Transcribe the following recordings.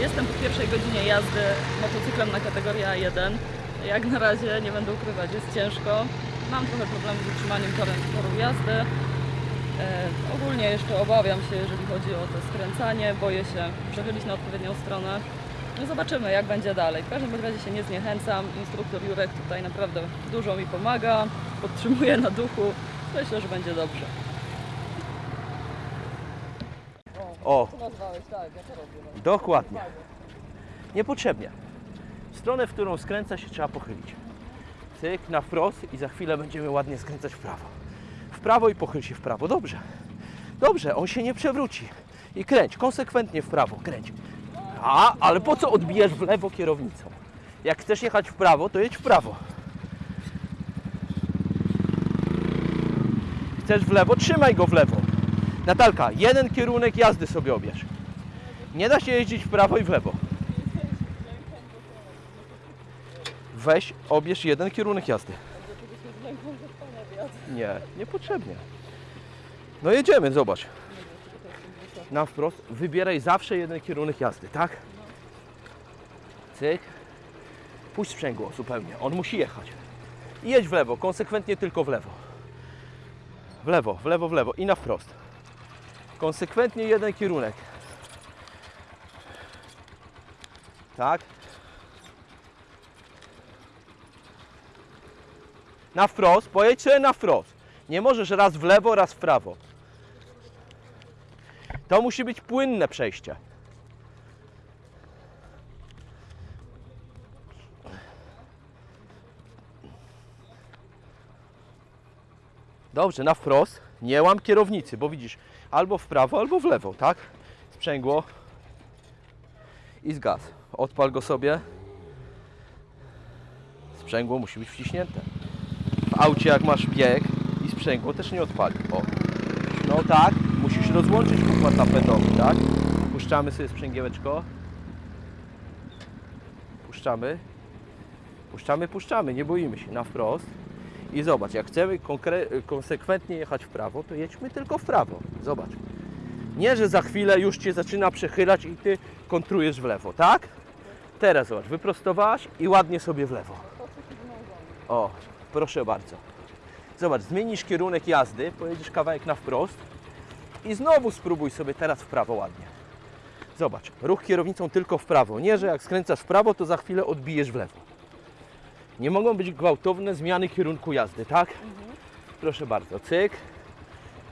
Jestem po pierwszej godzinie jazdy motocyklem na kategorię A1. Jak na razie, nie będę ukrywać, jest ciężko. Mam trochę problemu z utrzymaniem toru jazdy. E, ogólnie jeszcze obawiam się, jeżeli chodzi o to skręcanie. Boję się przechylić na odpowiednią stronę. No zobaczymy, jak będzie dalej. W każdym razie się nie zniechęcam. Instruktor Jurek tutaj naprawdę dużo mi pomaga, podtrzymuje na duchu. Myślę, że będzie dobrze. O, nazwałeś? Tak, ja to robię. dokładnie. Niepotrzebnie. W stronę, w którą skręca się trzeba pochylić. Cyk, na wprost i za chwilę będziemy ładnie skręcać w prawo. W prawo i pochyl się w prawo. Dobrze. Dobrze, on się nie przewróci. I kręć, konsekwentnie w prawo, kręć. A, ale po co odbijasz w lewo kierownicą? Jak chcesz jechać w prawo, to jedź w prawo. Chcesz w lewo, trzymaj go w lewo. Natalka, jeden kierunek jazdy sobie obierz. Nie da się jeździć w prawo i w lewo. Weź, obierz jeden kierunek jazdy. Nie, niepotrzebnie. No jedziemy, zobacz. Na wprost, wybieraj zawsze jeden kierunek jazdy, tak? Cyk. Puść sprzęgło zupełnie, on musi jechać. I jedź w lewo, konsekwentnie tylko w lewo. W lewo, w lewo, w lewo i na wprost. Konsekwentnie jeden kierunek. Tak. Na wprost, pojedź sobie na wprost. Nie możesz raz w lewo, raz w prawo. To musi być płynne przejście. Dobrze, na wprost. Nie łam kierownicy, bo widzisz, albo w prawo, albo w lewo, tak? Sprzęgło i zgaz. Odpal go sobie. Sprzęgło musi być wciśnięte. W aucie jak masz bieg i sprzęgło też nie odpali. O. No tak, musisz rozłączyć układ napędowy, tak? Puszczamy sobie sprzęgiełeczko. Puszczamy. Puszczamy, puszczamy, nie boimy się, na wprost. I zobacz, jak chcemy konsekwentnie jechać w prawo, to jedźmy tylko w prawo. Zobacz. Nie, że za chwilę już Cię zaczyna przechylać i Ty kontrujesz w lewo, tak? Teraz zobacz, wyprostowałaś i ładnie sobie w lewo. O, proszę bardzo. Zobacz, zmienisz kierunek jazdy, pojedziesz kawałek na wprost i znowu spróbuj sobie teraz w prawo ładnie. Zobacz, ruch kierownicą tylko w prawo. Nie, że jak skręcasz w prawo, to za chwilę odbijesz w lewo. Nie mogą być gwałtowne zmiany kierunku jazdy, tak? Proszę bardzo, cyk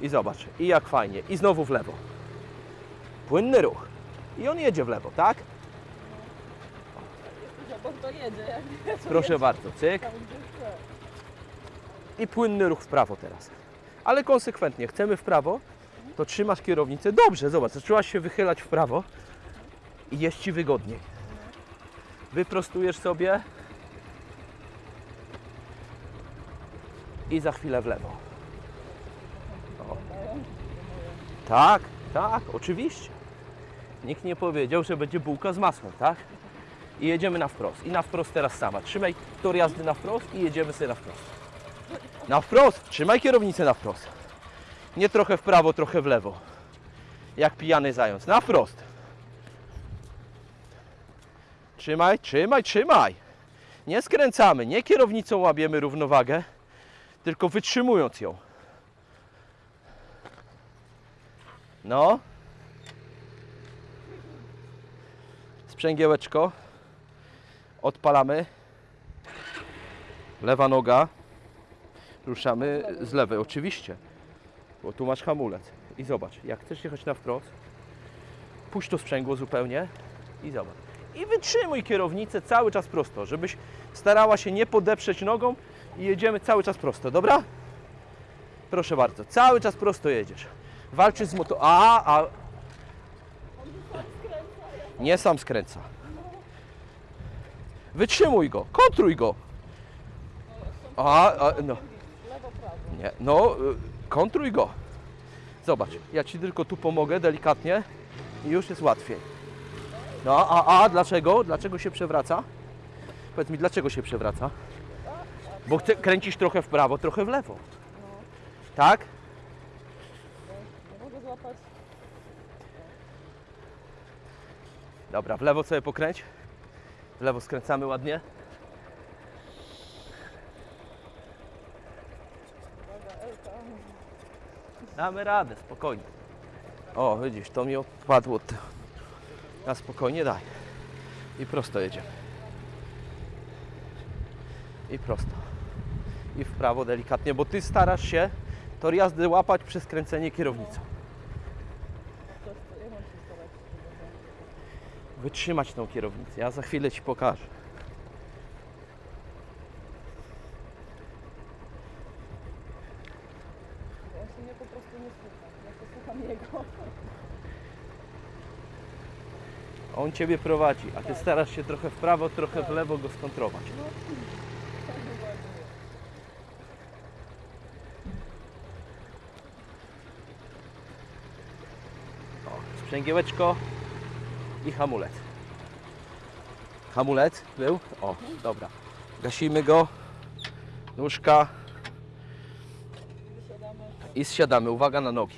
i zobacz. I jak fajnie. I znowu w lewo. Płynny ruch. I on jedzie w lewo, tak? Bo to jedzie, jak Proszę bardzo, cyk. I płynny ruch w prawo teraz. Ale konsekwentnie. Chcemy w prawo, to trzymasz kierownicę. Dobrze, zobacz, zaczęłaś się wychylać w prawo i jest Ci wygodniej. Wyprostujesz sobie i za chwilę w lewo. O. Tak, tak, oczywiście. Nikt nie powiedział, że będzie bułka z masłem, tak? I jedziemy na wprost. I na wprost teraz sama. Trzymaj tor jazdy na wprost i jedziemy sobie na wprost. Na wprost! Trzymaj kierownicę na wprost. Nie trochę w prawo, trochę w lewo. Jak pijany zając. Na wprost. Trzymaj, trzymaj, trzymaj. Nie skręcamy, nie kierownicą łapiemy równowagę, tylko wytrzymując ją. No. Sprzęgiełeczko. Odpalamy. Lewa noga. Ruszamy z lewej, oczywiście. Bo tu masz hamulec. I zobacz, jak chcesz jechać na wprost, puść to sprzęgło zupełnie i zobacz. I wytrzymuj kierownicę cały czas prosto, żebyś starała się nie podeprzeć nogą i jedziemy cały czas prosto, dobra? Proszę bardzo, cały czas prosto jedziesz. Walczysz z moto... A, a... Nie sam skręca. Wytrzymuj go, kontruj go. A, a no. Nie, no, y, kontruj go. Zobacz, ja Ci tylko tu pomogę delikatnie i już jest łatwiej. No, a, a dlaczego? Dlaczego się przewraca? Powiedz mi, dlaczego się przewraca? Bo chce, kręcisz trochę w prawo, trochę w lewo. Tak? Nie mogę złapać. Dobra, w lewo sobie pokręć. W lewo skręcamy ładnie. Damy radę, spokojnie. O, widzisz, to mi odpadło. Na spokojnie daj. I prosto jedziemy. I prosto. I w prawo delikatnie, bo ty starasz się tor jazdy łapać przez kręcenie kierownicą. Wytrzymać tą kierownicę. Ja za chwilę ci pokażę. On się mnie po prostu nie słucha. Ja się słucham jego. On ciebie prowadzi, a ty starasz się trochę w prawo, trochę w lewo go skontrować. Sprzęgiełeczko i hamulec. Hamulec był? O, dobra. Gasimy go. Nóżka i zsiadamy. Uwaga na nogi.